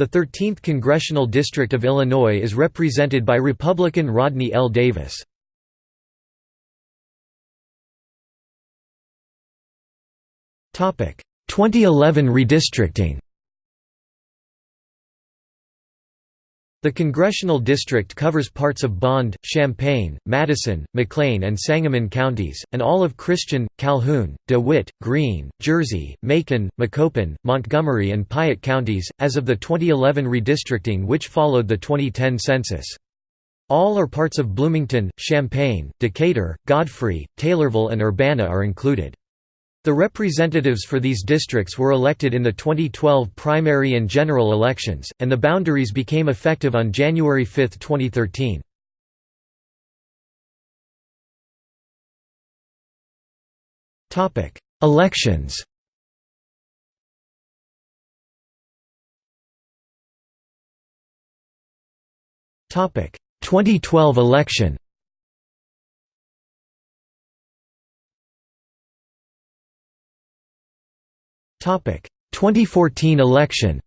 The 13th Congressional District of Illinois is represented by Republican Rodney L. Davis. Topic: 2011 redistricting. The congressional district covers parts of Bond, Champaign, Madison, McLean and Sangamon counties, and all of Christian, Calhoun, DeWitt, Greene, Jersey, Macon, Macoupin, Montgomery and Piatt counties, as of the 2011 redistricting which followed the 2010 census. All or parts of Bloomington, Champaign, Decatur, Godfrey, Taylorville and Urbana are included. The representatives for these districts were elected in the 2012 primary and general elections, and the boundaries became effective on January 5, 2013. Elections Topic 2012 election 2014 election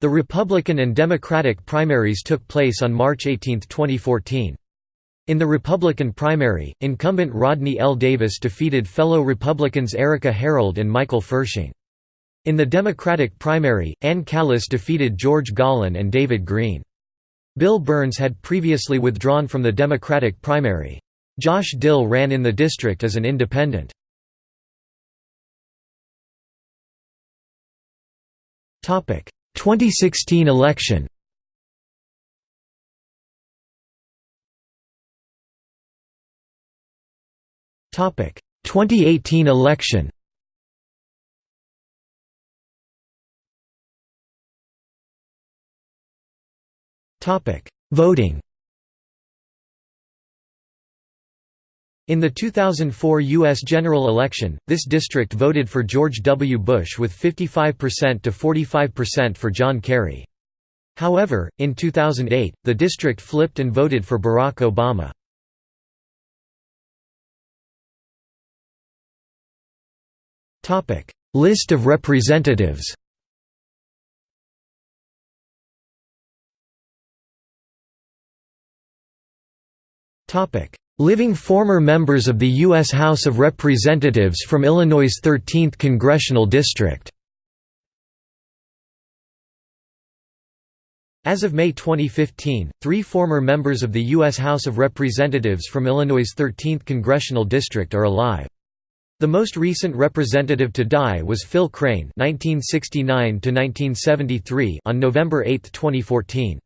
The Republican and Democratic primaries took place on March 18, 2014. In the Republican primary, incumbent Rodney L. Davis defeated fellow Republicans Erika Harold and Michael Firsching. In the Democratic primary, Ann Callis defeated George Gollin and David Green. Bill Burns had previously withdrawn from the Democratic primary. Josh Dill ran in the district as an independent. 2016 election. Topic. 2018 election. Topic. Voting In the 2004 U.S. general election, this district voted for George W. Bush with 55% to 45% for John Kerry. However, in 2008, the district flipped and voted for Barack Obama. List of representatives Topic Living former members of the U.S. House of Representatives from Illinois' 13th Congressional District As of May 2015, three former members of the U.S. House of Representatives from Illinois' 13th Congressional District are alive. The most recent representative to die was Phil Crane (1969–1973) on November 8, 2014.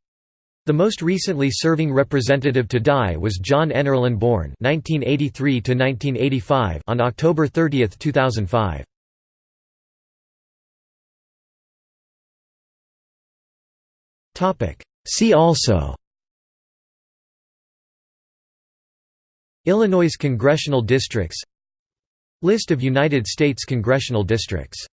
The most recently serving representative to die was John Erlenborn (1983–1985) on October 30, 2005. Topic. See also. Illinois congressional districts List of United States congressional districts